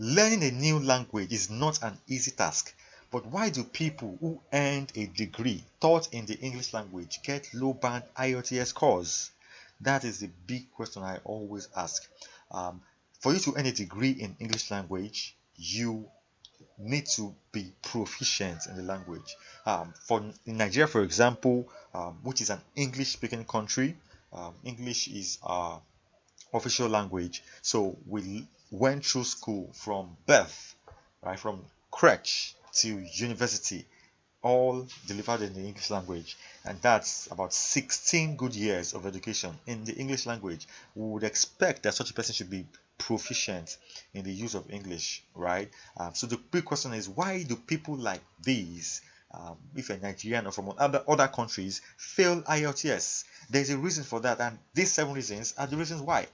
Learning a new language is not an easy task, but why do people who earned a degree taught in the English language get low band IELTS scores? That is the big question I always ask. Um, for you to earn a degree in English language, you need to be proficient in the language. Um, for in Nigeria, for example, um, which is an English-speaking country, um, English is our official language. So we went through school from birth, right, from crèche to university, all delivered in the English language, and that's about 16 good years of education in the English language. We would expect that such a person should be proficient in the use of English, right? Um, so the big question is why do people like these, um, if a Nigerian or from other other countries, fail IELTS? There's a reason for that, and these seven reasons are the reasons why.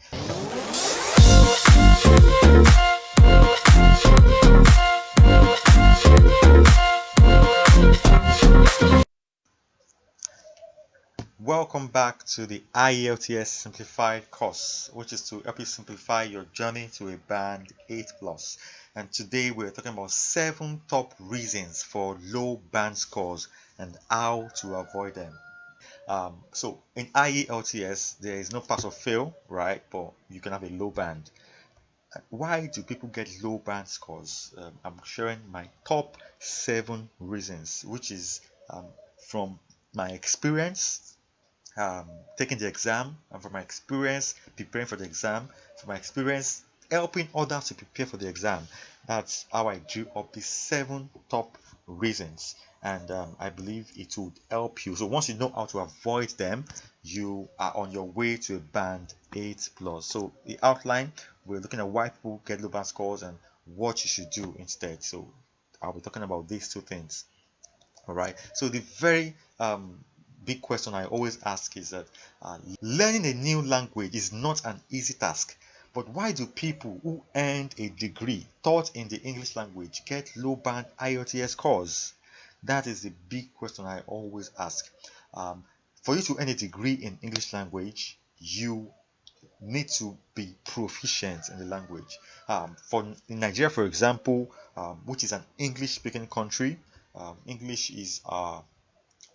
Welcome back to the IELTS Simplified course, which is to help you simplify your journey to a band 8 plus. And today we're talking about seven top reasons for low band scores and how to avoid them. Um, so in IELTS, there is no pass or fail, right? But you can have a low band. Why do people get low band scores? Um, I'm sharing my top seven reasons, which is um, from my experience um, taking the exam and from my experience preparing for the exam. From my experience helping others to prepare for the exam. That's how i drew up the seven top reasons. And um, i believe it would help you. So once you know how to avoid them you are on your way to a band 8 plus. So the outline we're looking at why people get low band scores and what you should do instead so i'll be talking about these two things all right so the very um, big question I always ask is that uh, learning a new language is not an easy task. But why do people who earned a degree taught in the English language get low band IELTS scores? That is the big question I always ask. Um, for you to earn a degree in English language, you need to be proficient in the language. Um, for in Nigeria, for example, um, which is an English-speaking country, um, English is uh,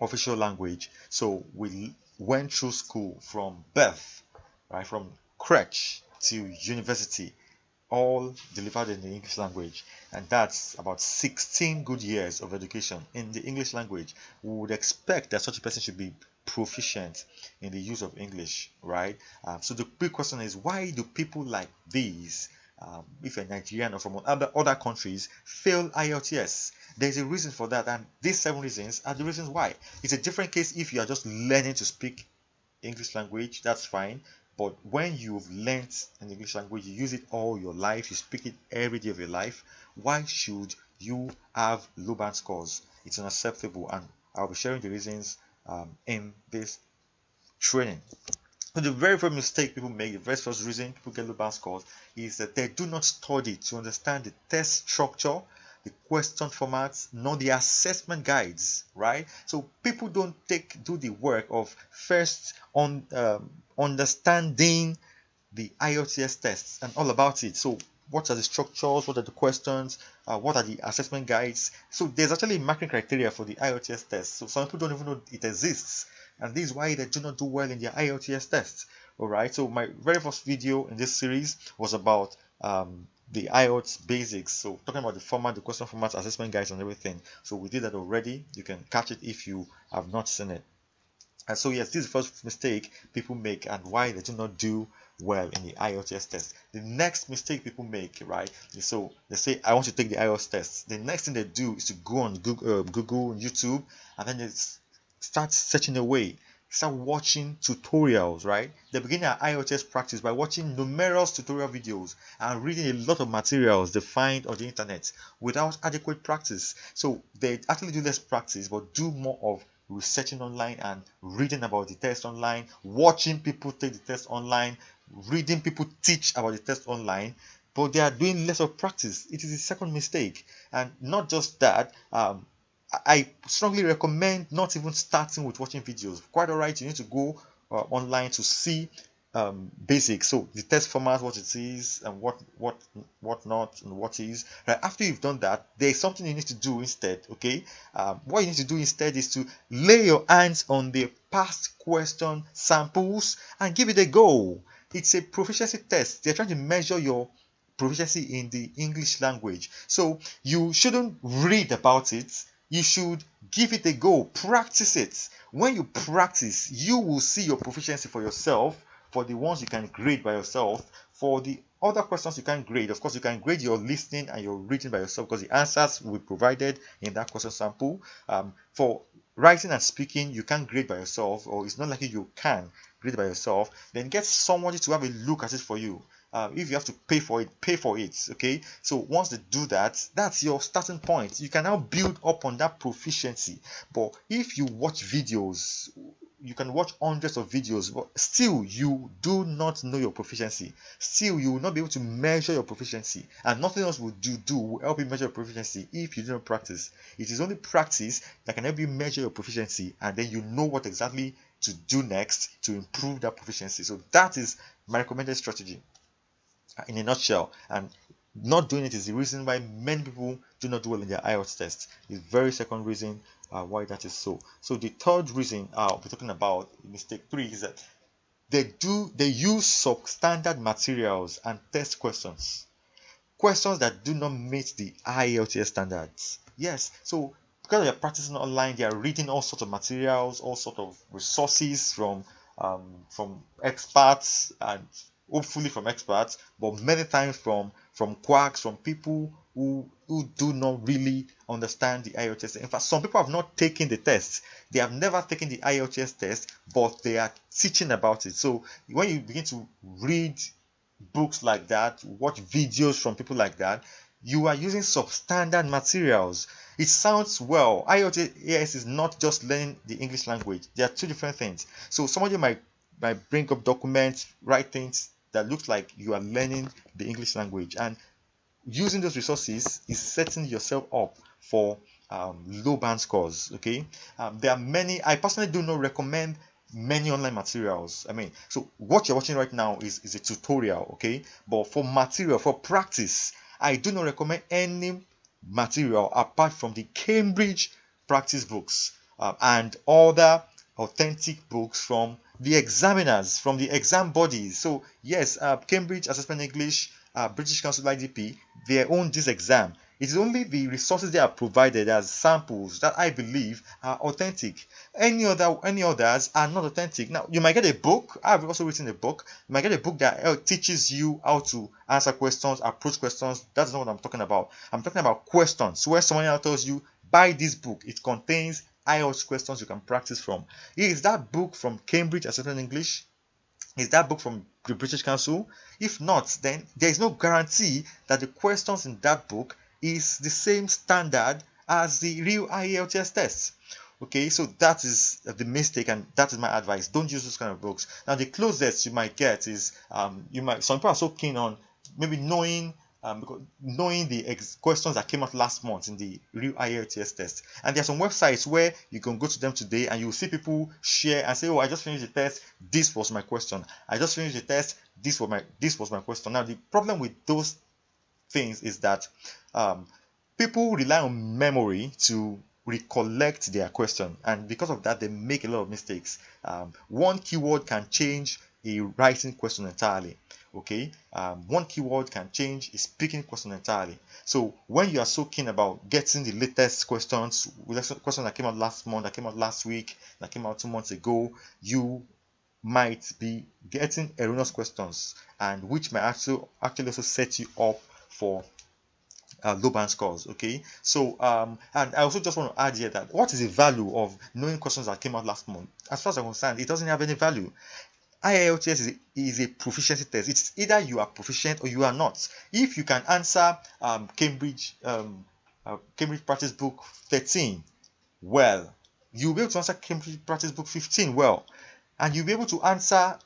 official language. So we went through school from birth, right, from crèche to university, all delivered in the English language, and that's about 16 good years of education in the English language. We would expect that such a person should be proficient in the use of English, right? Um, so the big question is why do people like these um, if you're Nigerian or from other, other countries, fail IELTS. There's a reason for that, and these seven reasons are the reasons why. It's a different case if you are just learning to speak English language, that's fine. But when you've learned an English language, you use it all your life, you speak it every day of your life, why should you have low band scores? It's unacceptable, and I'll be sharing the reasons um, in this training. So the very first mistake people make, the very first reason people get low band scores is that they do not study to understand the test structure, the question formats, nor the assessment guides, right? So people don't take do the work of first on um, understanding the IELTS tests and all about it. So what are the structures, what are the questions, uh, what are the assessment guides. So there's actually marking criteria for the IELTS test. So some people don't even know it exists and this is why they do not do well in their IELTS tests. Alright so my very first video in this series was about um, the IELTS basics. So talking about the format the question format assessment guides and everything. So we did that already. You can catch it if you have not seen it. And so yes this is the first mistake people make and why they do not do well in the IELTS test. The next mistake people make, right? So they say, I want to take the IELTS test. The next thing they do is to go on Google, uh, Google YouTube, and then they start searching away start watching tutorials right they begin their IELTS practice by watching numerous tutorial videos and reading a lot of materials they find on the internet without adequate practice so they actually do less practice but do more of researching online and reading about the test online watching people take the test online reading people teach about the test online but they are doing less of practice it is the second mistake and not just that um, I strongly recommend not even starting with watching videos. Quite alright, you need to go uh, online to see um, basic. So the test format, what it is, and what what what not, and what is. Right after you've done that, there's something you need to do instead. Okay, um, what you need to do instead is to lay your hands on the past question samples and give it a go. It's a proficiency test. They're trying to measure your proficiency in the English language. So you shouldn't read about it. You should give it a go. Practice it. When you practice, you will see your proficiency for yourself for the ones you can grade by yourself. For the other questions you can grade, of course, you can grade your listening and your reading by yourself because the answers will be provided in that question sample. Um, for writing and speaking, you can grade by yourself, or it's not likely you can grade by yourself. Then get somebody to have a look at it for you. Uh, if you have to pay for it, pay for it. Okay. So once they do that, that's your starting point. You can now build up on that proficiency. But if you watch videos you can watch hundreds of videos but still you do not know your proficiency. Still you will not be able to measure your proficiency and nothing else will do do will help you measure your proficiency if you do not practice. It is only practice that can help you measure your proficiency and then you know what exactly to do next to improve that proficiency. So that is my recommended strategy uh, in a nutshell. And not doing it is the reason why many people do not do well in their IELTS test. The very second reason uh, why that is so. So the third reason uh, we're talking about mistake three is that they do they use substandard materials and test questions, questions that do not meet the IELTS standards. Yes, so because they're practicing online, they are reading all sorts of materials, all sorts of resources from um, from experts and hopefully from experts, but many times from from quacks, from people who who do not really understand the IELTS. In fact, some people have not taken the test. They have never taken the IELTS test, but they are teaching about it. So when you begin to read books like that, watch videos from people like that, you are using substandard materials. It sounds well. IELTS is not just learning the English language. There are two different things. So somebody might might bring up documents, write things that looks like you are learning the English language, and using those resources is setting yourself up for um, low band scores. Okay, um, there are many. I personally do not recommend many online materials. I mean, so what you're watching right now is is a tutorial. Okay, but for material for practice, I do not recommend any material apart from the Cambridge practice books uh, and other authentic books from the examiners, from the exam bodies. So yes, uh, Cambridge Assessment English, uh, British Council IDP, they own this exam. It is only the resources they are provided as samples that I believe are authentic. Any other, any others are not authentic. Now you might get a book. I've also written a book. You might get a book that uh, teaches you how to answer questions, approach questions. That's not what I'm talking about. I'm talking about questions where someone else tells you, buy this book. It contains IELTS questions you can practice from. Is that book from Cambridge Assessment English? Is that book from the British Council? If not, then there is no guarantee that the questions in that book is the same standard as the real IELTS test. Okay, so that is the mistake, and that is my advice. Don't use those kind of books. Now, the closest you might get is um, you might some people are so keen on maybe knowing um, because knowing the questions that came out last month in the real IELTS test. And there are some websites where you can go to them today and you'll see people share and say, Oh, I just finished the test, this was my question. I just finished the test, this was my this was my question. Now the problem with those things is that um, people rely on memory to recollect their question and because of that they make a lot of mistakes um, one keyword can change a writing question entirely okay? Um, one keyword can change a speaking question entirely. So when you are so keen about getting the latest questions questions that came out last month that came out last week that came out two months ago you might be getting erroneous questions and which might actually actually also set you up for uh, low band scores okay? So um and i also just want to add here that what is the value of knowing questions that came out last month? As far as i'm concerned it doesn't have any value IELTS is a, is a proficiency test. It's either you are proficient or you are not. If you can answer um, Cambridge um, uh, Cambridge Practice Book 13 well, you'll be able to answer Cambridge Practice Book 15 well, and you'll be able to answer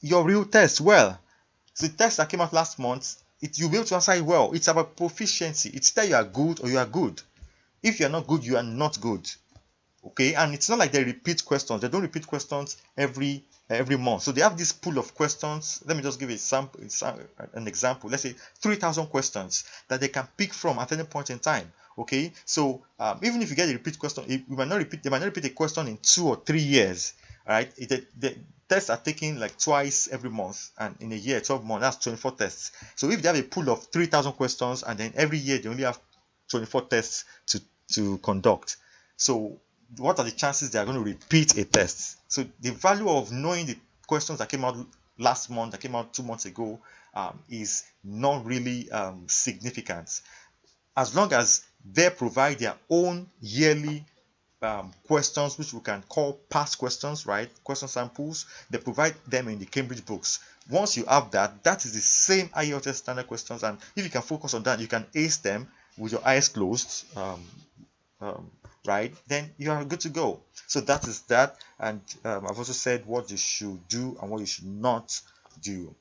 your real test well. So the test that came out last month, it, you'll be able to answer it well. It's about proficiency. It's either you are good or you are good. If you are not good, you are not good. Okay, and it's not like they repeat questions. They don't repeat questions every every month. So they have this pool of questions. Let me just give a sample, an example. Let's say 3,000 questions that they can pick from at any point in time. Okay, so um, even if you get a repeat question, you might not repeat. They might not repeat a question in two or three years. Right? It, the tests are taken like twice every month, and in a year, 12 months, that's 24 tests. So if they have a pool of 3,000 questions, and then every year they only have 24 tests to to conduct, so what are the chances they are going to repeat a test? So the value of knowing the questions that came out last month, that came out two months ago, um, is not really um, significant. As long as they provide their own yearly um, questions, which we can call past questions, right? Question samples. They provide them in the Cambridge books. Once you have that, that is the same IELTS standard questions, and if you can focus on that, you can ace them with your eyes closed. Um, um, right then you are good to go. So that is that. And um, i've also said what you should do and what you should not do.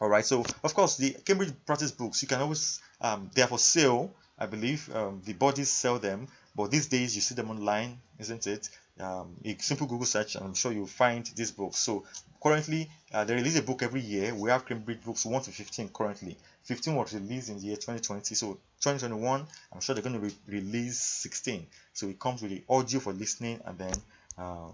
All right so of course the cambridge practice books you can always um, they are for sale i believe. Um, the bodies sell them but these days you see them online isn't it um, a simple google search and i'm sure you'll find this book. So currently uh, they release a book every year. We have cambridge books 1 to 15 currently. 15 was released in the year 2020 so 2021 i'm sure they're going to re release 16 so it comes with the audio for listening and then uh,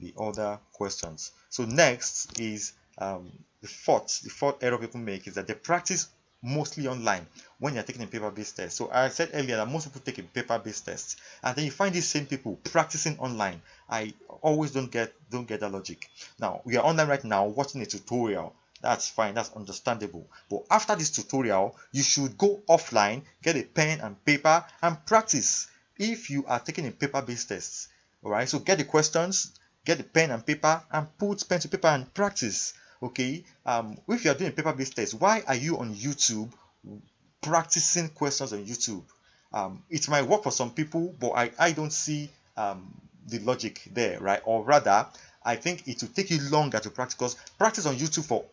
the other questions. So next is um, the fourth the fourth error people make is that they practice mostly online when you're taking a paper-based test. So I said earlier that most people take a paper-based test, and then you find these same people practicing online. I always don't get don't get that logic. Now we are online right now watching a tutorial. That's fine, that's understandable. But after this tutorial, you should go offline, get a pen and paper, and practice. If you are taking a paper-based test, all right. So get the questions, get the pen and paper, and put pen to paper and practice okay um if you are doing paper-based test why are you on youtube practicing questions on youtube? Um it might work for some people but i i don't see um the logic there right? Or rather i think it will take you longer to practice because practice on youtube for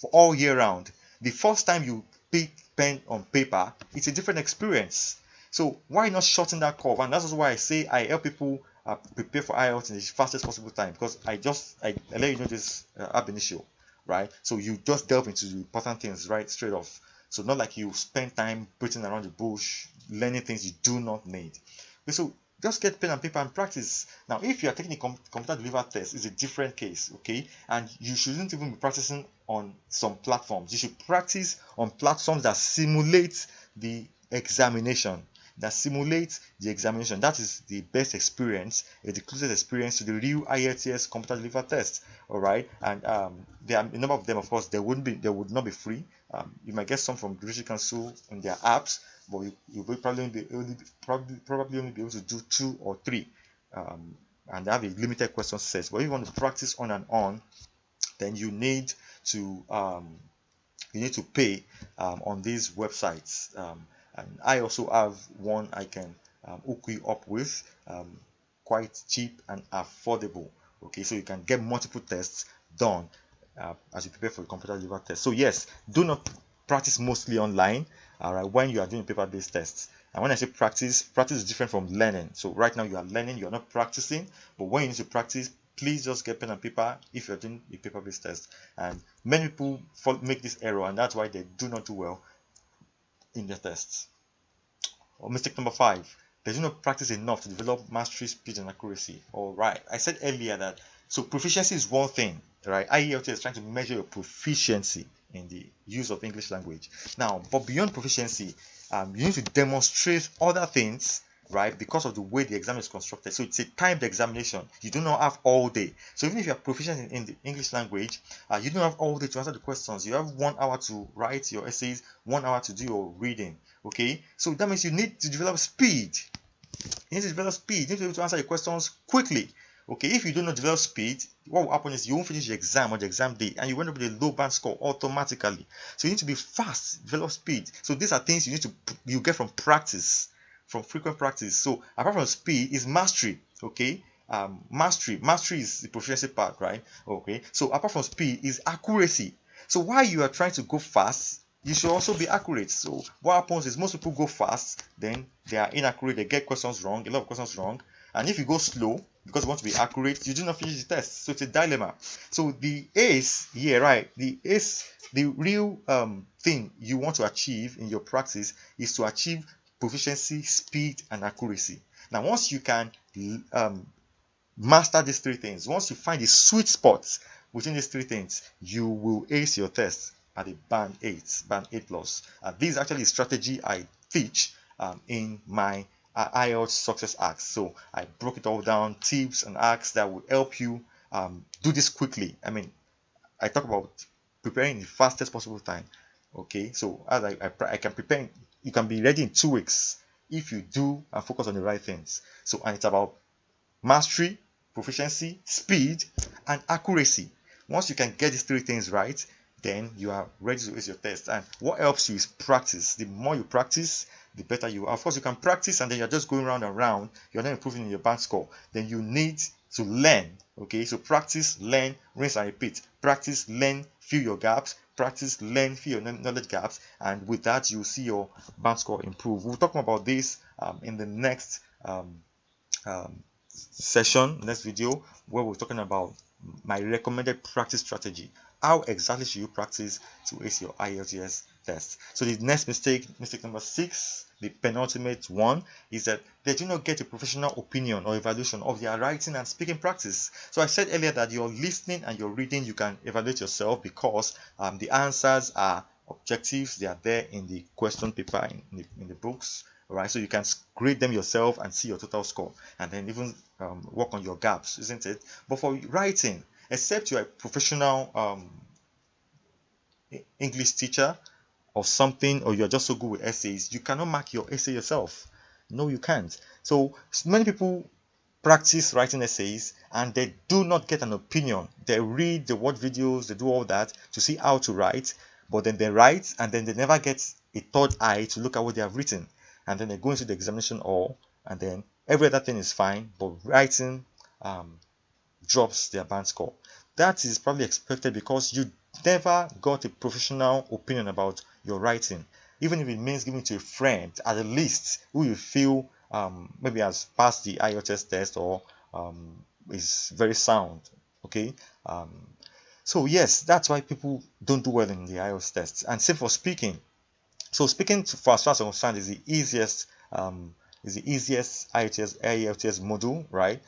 for all year round. The first time you pick pen on paper it's a different experience. So why not shorten that curve? And that's why i say i help people uh, prepare for IELTS in the fastest possible time because I just I, I let you know this uh, ab initio right? So you just delve into the important things right straight off. So not like you spend time beating around the bush, learning things you do not need. Okay, so just get pen and paper and practice. Now, if you are taking a com computer delivered test, it's a different case, okay? And you shouldn't even be practicing on some platforms. You should practice on platforms that simulate the examination that simulates the examination. That is the best experience, the closest experience to the real IELTS computer delivered test. All right, and um, there are a number of them. Of course, they wouldn't be, they would not be free. Um, you might get some from British Council in their apps, but you, you will probably be only probably probably only be able to do two or three, um, and have a limited question set. But if you want to practice on and on, then you need to um, you need to pay um, on these websites. Um, and I also have one I can um, hook you up with um, quite cheap and affordable. Okay so you can get multiple tests done uh, as you prepare for the computer delivered test. So yes do not practice mostly online. All right when you are doing paper-based tests. And when I say practice practice is different from learning. So right now you are learning you're not practicing. But when you need to practice please just get pen and paper if you're doing a paper-based test. And many people make this error and that's why they do not do well in the tests. Or mistake number five, they do not practice enough to develop mastery, speed, and accuracy. All right, I said earlier that so proficiency is one thing, right? IELTS is trying to measure your proficiency in the use of English language. Now, but beyond proficiency, um, you need to demonstrate other things right? Because of the way the exam is constructed. So it's a timed examination. You do not have all day. So even if you are proficient in, in the english language uh, you don't have all day to answer the questions. You have one hour to write your essays one hour to do your reading okay? So that means you need to develop speed. You need to develop speed. You need to be able to answer your questions quickly okay? If you do not develop speed what will happen is you won't finish the exam on the exam day and you end up with a low band score automatically. So you need to be fast develop speed. So these are things you need to you get from practice from frequent practice. So apart from speed is mastery. Okay. Um, mastery. Mastery is the proficiency part, right? Okay. So apart from speed is accuracy. So while you are trying to go fast, you should also be accurate. So what happens is most people go fast, then they are inaccurate, they get questions wrong, a lot of questions wrong. And if you go slow, because you want to be accurate, you do not finish the test. So it's a dilemma. So the ace here, right? The ace, the real um, thing you want to achieve in your practice is to achieve proficiency, speed, and accuracy. Now, once you can um, master these three things, once you find the sweet spots within these three things, you will ace your test at the band 8, band 8 plus. This is actually a strategy I teach um, in my uh, IELTS success acts. So I broke it all down, tips and acts that will help you um, do this quickly. I mean, I talk about preparing in the fastest possible time. Okay, so as I, I, I can prepare, you can be ready in two weeks if you do and focus on the right things. So, and it's about mastery, proficiency, speed, and accuracy. Once you can get these three things right, then you are ready to ace your test. And what helps you is practice. The more you practice, the better you are. Of course, you can practice and then you're just going round and round. You're not improving in your band score. Then you need to learn. Okay, so practice, learn, rinse and repeat. Practice, learn, fill your gaps. Practice, fill your knowledge gaps. And with that, you'll see your band score improve. We'll talk about this um, in the next um, um, session, next video, where we're talking about my recommended practice strategy how exactly should you practice to ace your IELTS test? So the next mistake, mistake number six, the penultimate one, is that they do not get a professional opinion or evaluation of their writing and speaking practice. So I said earlier that your listening and your reading, you can evaluate yourself because um, the answers are objectives. They are there in the question paper in the, in the books right so you can grade them yourself and see your total score and then even um, work on your gaps isn't it but for writing except you're a professional um, English teacher or something, or you're just so good with essays, you cannot mark your essay yourself. No, you can't. So many people practice writing essays and they do not get an opinion. They read, they watch videos, they do all that to see how to write, but then they write and then they never get a third eye to look at what they have written. And then they go into the examination hall and then every other thing is fine, but writing um, drops their band score. That is probably expected because you never got a professional opinion about your writing. Even if it means giving to a friend, at the least, who you feel um, maybe has passed the IELTS test or um, is very sound. Okay. Um, so yes, that's why people don't do well in the IELTS tests And same for speaking. So speaking for as far as I'm is the easiest um, is the easiest IELTS, IELTS module, right?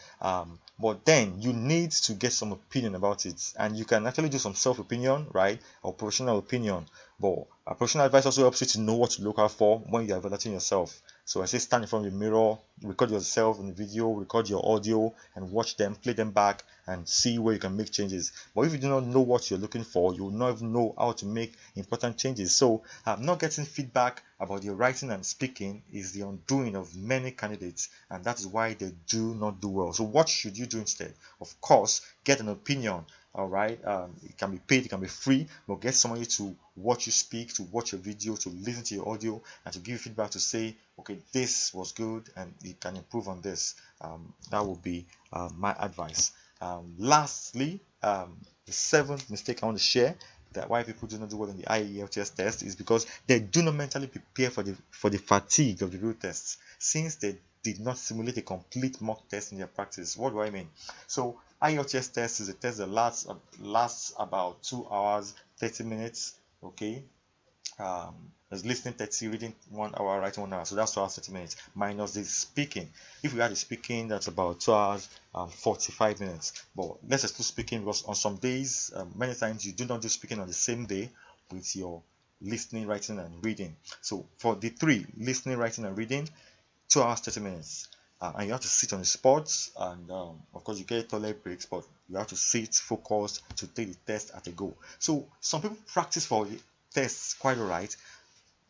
But then you need to get some opinion about it. And you can actually do some self-opinion right? Or professional opinion. But a professional advice also helps you to know what to look out for when you're evaluating yourself so I say stand in front of the mirror, record yourself in the video, record your audio, and watch them, play them back, and see where you can make changes. But if you do not know what you're looking for, you will not even know how to make important changes. So, um, not getting feedback about your writing and speaking is the undoing of many candidates, and that is why they do not do well. So, what should you do instead? Of course, get an opinion all right um, it can be paid it can be free but get somebody to watch you speak to watch your video to listen to your audio and to give you feedback to say okay this was good and you can improve on this. Um, that would be uh, my advice. Um, lastly um, the seventh mistake i want to share that why people do not do well in the IELTS test is because they do not mentally prepare for the for the fatigue of the real tests since they did not simulate a complete mock test in their practice. What do I mean? So IELTS test is a test that lasts lasts about two hours, 30 minutes. Okay. Um, there's listening 30, reading one hour, writing one hour. So that's two hours, 30 minutes minus the speaking. If we add the speaking, that's about two hours, um, 45 minutes. But let's exclude speaking because on some days, um, many times you do not do speaking on the same day with your listening, writing, and reading. So for the three, listening, writing, and reading, two hours 30 minutes. Uh, and you have to sit on the spot and um, of course you get toilet breaks but you have to sit focused to take the test at a go. So some people practice for tests quite alright.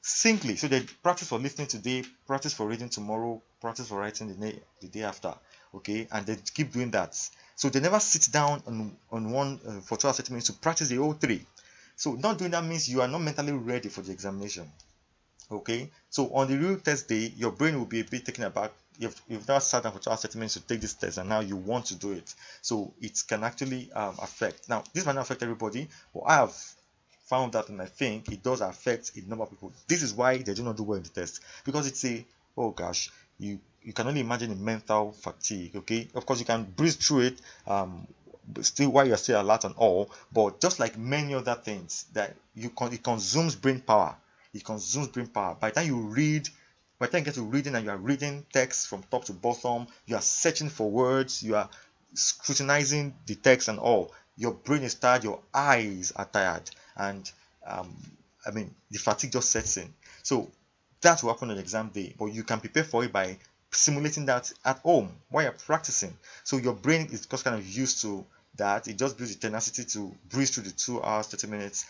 Simply so they practice for listening today practice for reading tomorrow practice for writing the day, the day after okay? And they keep doing that. So they never sit down on, on one uh, for 12 30 minutes to practice the whole three. So not doing that means you are not mentally ready for the examination okay? So on the real test day your brain will be a bit taken aback. You've, you've now sat down for 12 30 minutes to take this test and now you want to do it. So it can actually um, affect. Now this might not affect everybody but i have found that and i think it does affect a number of people. This is why they do not do well in the test. Because it's a oh gosh you you can only imagine the mental fatigue okay? Of course you can breeze through it um still while you're still alert and all but just like many other things that you con it consumes brain power it consumes brain power. By the time you read by the time you get to reading and you are reading text from top to bottom you are searching for words you are scrutinizing the text and all your brain is tired your eyes are tired. And um, i mean the fatigue just sets in. So that will happen on exam day but you can prepare for it by simulating that at home while you're practicing. So your brain is just kind of used to that. It just builds the tenacity to breeze through the two hours 30 minutes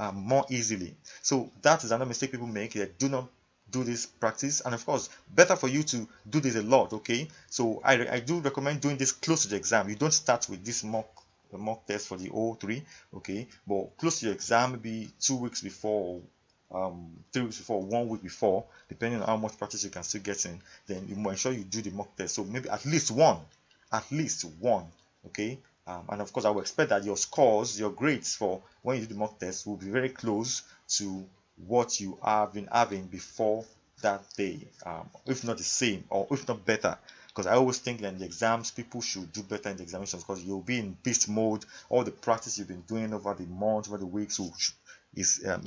um, more easily. So that is another mistake people make. They do not do this practice. And of course better for you to do this a lot okay? So I, I do recommend doing this close to the exam. You don't start with this mock mock test for the O3 okay? But close to your exam maybe two weeks before um, three weeks before, one week before, depending on how much practice you can still get in, then you make sure you do the mock test. So maybe at least one, at least one, okay. Um, and of course, I will expect that your scores, your grades for when you do the mock test will be very close to what you have been having before that day, um, if not the same or if not better. Because I always think that in the exams, people should do better in the examinations because you'll be in beast mode. All the practice you've been doing over the months, over the weeks will is um,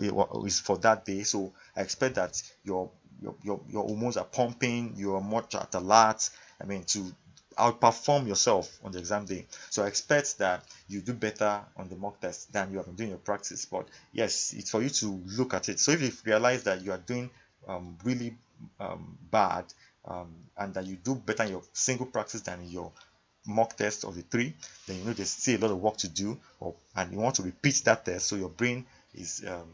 is for that day. So I expect that your your your, your hormones are pumping, you are much at alert. I mean to outperform yourself on the exam day. So I expect that you do better on the mock test than you have been doing your practice. But yes, it's for you to look at it. So if you realize that you are doing um, really um, bad um, and that you do better in your single practice than in your mock test of the three, then you know there's still a lot of work to do, or, and you want to repeat that test so your brain is um,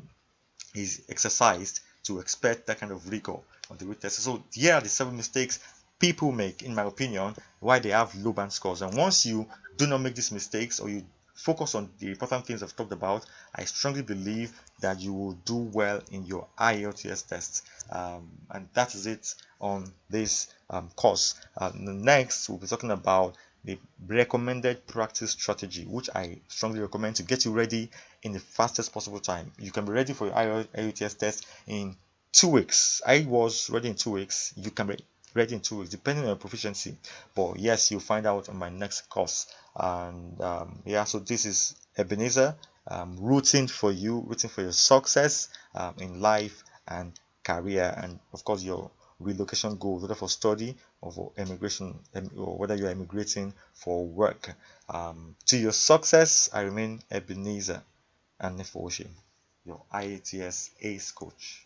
is exercised to expect that kind of rigor on the retest. So here are the seven mistakes people make, in my opinion, why they have low band scores. And once you do not make these mistakes or you focus on the important things I've talked about, I strongly believe that you will do well in your IELTS test. Um, and that is it on this um, course. Uh, next, we'll be talking about the recommended practice strategy which i strongly recommend to get you ready in the fastest possible time you can be ready for your IELTS test in two weeks i was ready in two weeks you can be ready in two weeks depending on your proficiency but yes you'll find out on my next course and um, yeah so this is ebenezer um, rooting for you rooting for your success um, in life and career and of course your relocation goals, whether for study or for immigration, or whether you are immigrating for work. Um, to your success, I remain Ebenezer and Nefoshi, your IELTS ACE coach.